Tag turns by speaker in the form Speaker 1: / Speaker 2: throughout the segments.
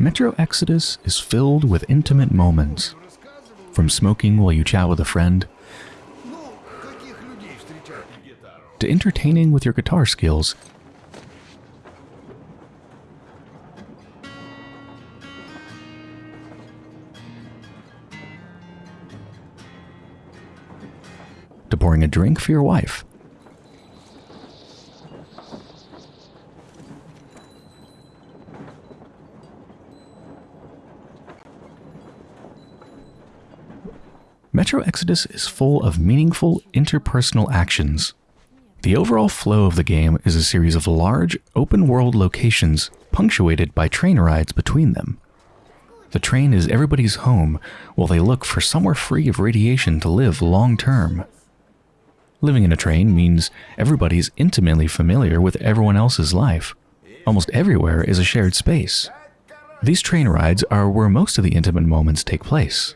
Speaker 1: Metro Exodus is filled with intimate moments. From smoking while you chat with a friend, to entertaining with your guitar skills. To pouring a drink for your wife. Metro Exodus is full of meaningful interpersonal actions. The overall flow of the game is a series of large, open-world locations punctuated by train rides between them. The train is everybody's home while they look for somewhere free of radiation to live long-term. Living in a train means everybody's intimately familiar with everyone else's life. Almost everywhere is a shared space. These train rides are where most of the intimate moments take place.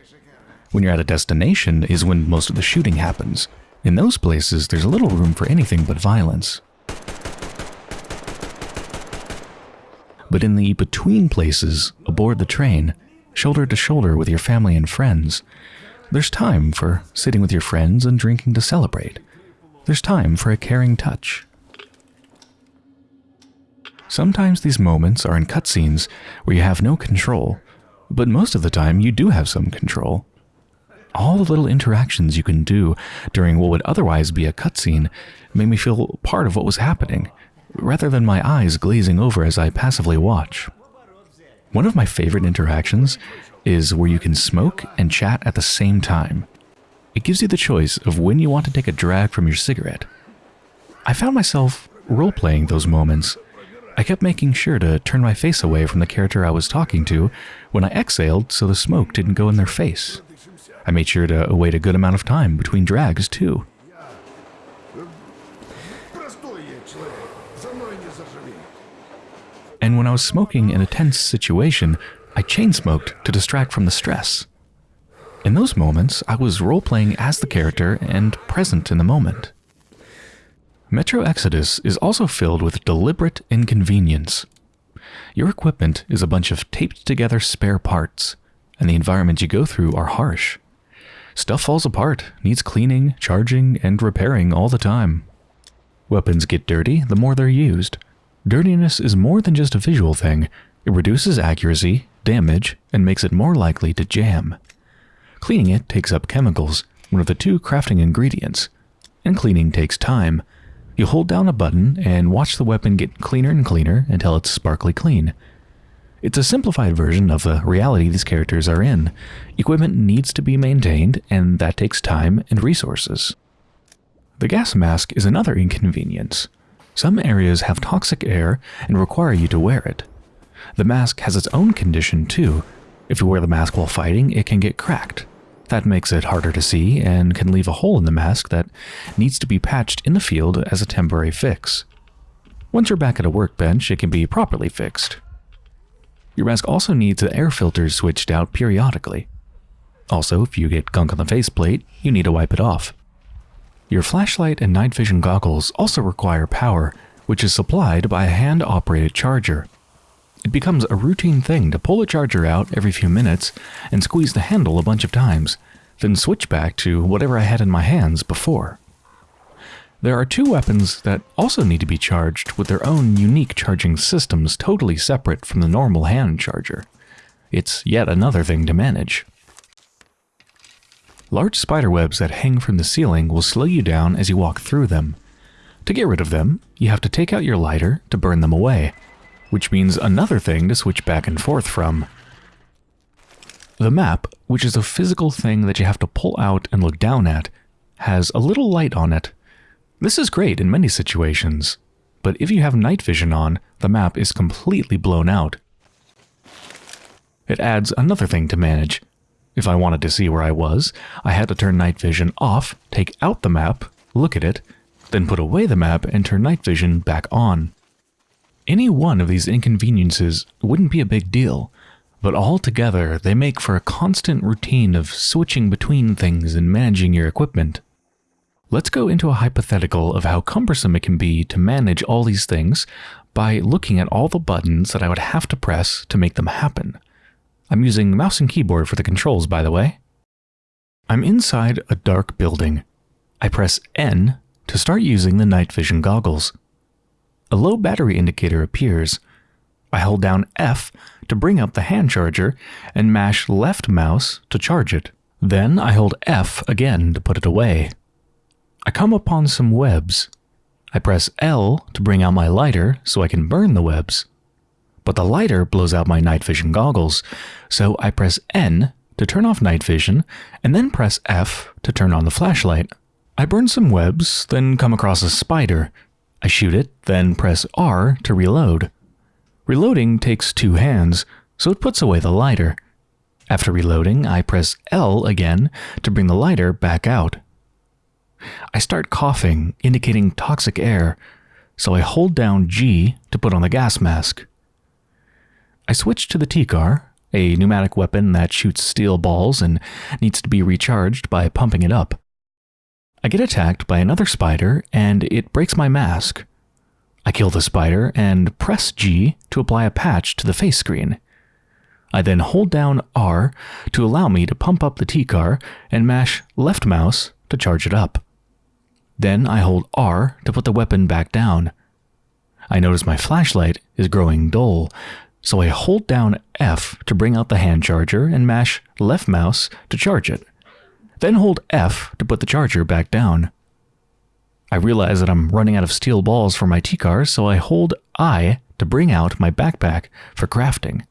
Speaker 1: When you're at a destination is when most of the shooting happens. In those places, there's little room for anything but violence. But in the between places, aboard the train, shoulder to shoulder with your family and friends, there's time for sitting with your friends and drinking to celebrate. There's time for a caring touch. Sometimes these moments are in cutscenes where you have no control, but most of the time you do have some control all the little interactions you can do during what would otherwise be a cutscene made me feel part of what was happening, rather than my eyes glazing over as I passively watch. One of my favorite interactions is where you can smoke and chat at the same time. It gives you the choice of when you want to take a drag from your cigarette. I found myself role-playing those moments. I kept making sure to turn my face away from the character I was talking to when I exhaled so the smoke didn't go in their face. I made sure to wait a good amount of time between drags, too. And when I was smoking in a tense situation, I chain smoked to distract from the stress. In those moments, I was role-playing as the character and present in the moment. Metro Exodus is also filled with deliberate inconvenience. Your equipment is a bunch of taped together spare parts, and the environments you go through are harsh. Stuff falls apart, needs cleaning, charging, and repairing all the time. Weapons get dirty the more they're used. Dirtiness is more than just a visual thing. It reduces accuracy, damage, and makes it more likely to jam. Cleaning it takes up chemicals, one of the two crafting ingredients. And cleaning takes time. You hold down a button and watch the weapon get cleaner and cleaner until it's sparkly clean. It's a simplified version of the reality these characters are in. Equipment needs to be maintained, and that takes time and resources. The gas mask is another inconvenience. Some areas have toxic air and require you to wear it. The mask has its own condition too. If you wear the mask while fighting, it can get cracked. That makes it harder to see and can leave a hole in the mask that needs to be patched in the field as a temporary fix. Once you're back at a workbench, it can be properly fixed. Your mask also needs the air filters switched out periodically. Also, if you get gunk on the faceplate, you need to wipe it off. Your flashlight and night vision goggles also require power, which is supplied by a hand-operated charger. It becomes a routine thing to pull the charger out every few minutes and squeeze the handle a bunch of times, then switch back to whatever I had in my hands before. There are two weapons that also need to be charged with their own unique charging systems totally separate from the normal hand charger. It's yet another thing to manage. Large spiderwebs that hang from the ceiling will slow you down as you walk through them. To get rid of them, you have to take out your lighter to burn them away, which means another thing to switch back and forth from. The map, which is a physical thing that you have to pull out and look down at, has a little light on it this is great in many situations, but if you have night vision on, the map is completely blown out. It adds another thing to manage. If I wanted to see where I was, I had to turn night vision off, take out the map, look at it, then put away the map and turn night vision back on. Any one of these inconveniences wouldn't be a big deal, but all together they make for a constant routine of switching between things and managing your equipment. Let's go into a hypothetical of how cumbersome it can be to manage all these things, by looking at all the buttons that I would have to press to make them happen. I'm using mouse and keyboard for the controls, by the way. I'm inside a dark building. I press N to start using the night vision goggles. A low battery indicator appears. I hold down F to bring up the hand charger and mash left mouse to charge it. Then I hold F again to put it away. I come upon some webs. I press L to bring out my lighter so I can burn the webs. But the lighter blows out my night vision goggles, so I press N to turn off night vision and then press F to turn on the flashlight. I burn some webs, then come across a spider. I shoot it, then press R to reload. Reloading takes two hands, so it puts away the lighter. After reloading, I press L again to bring the lighter back out. I start coughing, indicating toxic air, so I hold down G to put on the gas mask. I switch to the Tikhar, a pneumatic weapon that shoots steel balls and needs to be recharged by pumping it up. I get attacked by another spider and it breaks my mask. I kill the spider and press G to apply a patch to the face screen. I then hold down R to allow me to pump up the Tikhar and mash left mouse to charge it up. Then I hold R to put the weapon back down. I notice my flashlight is growing dull, so I hold down F to bring out the hand charger and mash left mouse to charge it. Then hold F to put the charger back down. I realize that I'm running out of steel balls for my Tikhar, so I hold I to bring out my backpack for crafting.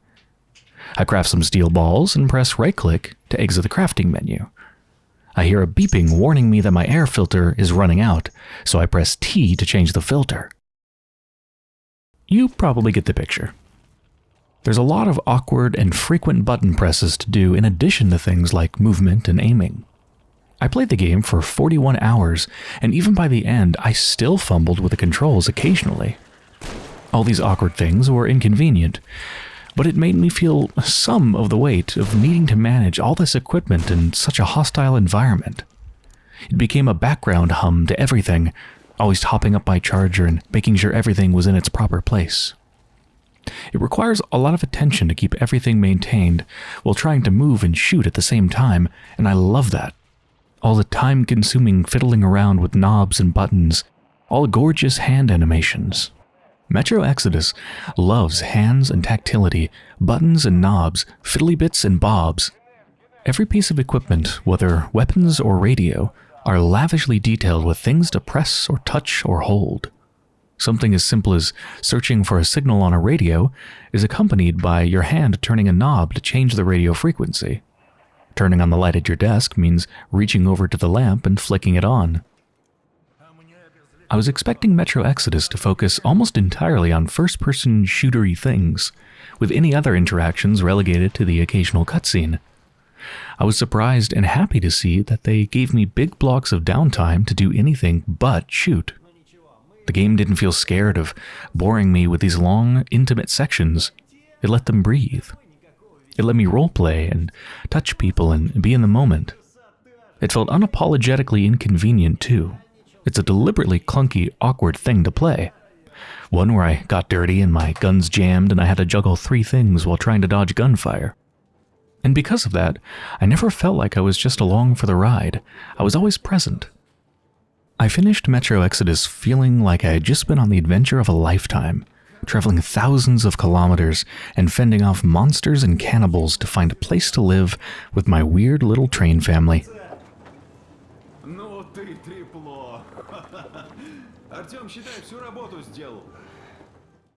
Speaker 1: I craft some steel balls and press right-click to exit the crafting menu. I hear a beeping warning me that my air filter is running out, so I press T to change the filter. You probably get the picture. There's a lot of awkward and frequent button presses to do in addition to things like movement and aiming. I played the game for 41 hours, and even by the end, I still fumbled with the controls occasionally. All these awkward things were inconvenient, but it made me feel some of the weight of needing to manage all this equipment in such a hostile environment. It became a background hum to everything, always topping up my charger and making sure everything was in its proper place. It requires a lot of attention to keep everything maintained while trying to move and shoot at the same time, and I love that. All the time-consuming fiddling around with knobs and buttons, all gorgeous hand animations, Metro Exodus loves hands and tactility, buttons and knobs, fiddly bits and bobs. Every piece of equipment, whether weapons or radio, are lavishly detailed with things to press or touch or hold. Something as simple as searching for a signal on a radio is accompanied by your hand turning a knob to change the radio frequency. Turning on the light at your desk means reaching over to the lamp and flicking it on. I was expecting Metro Exodus to focus almost entirely on first-person shootery things, with any other interactions relegated to the occasional cutscene. I was surprised and happy to see that they gave me big blocks of downtime to do anything but shoot. The game didn't feel scared of boring me with these long, intimate sections. It let them breathe. It let me roleplay and touch people and be in the moment. It felt unapologetically inconvenient too. It's a deliberately clunky, awkward thing to play. One where I got dirty and my guns jammed and I had to juggle three things while trying to dodge gunfire. And because of that, I never felt like I was just along for the ride. I was always present. I finished Metro Exodus feeling like I had just been on the adventure of a lifetime, traveling thousands of kilometers and fending off monsters and cannibals to find a place to live with my weird little train family.
Speaker 2: Пойдем, считай, всю работу сделал.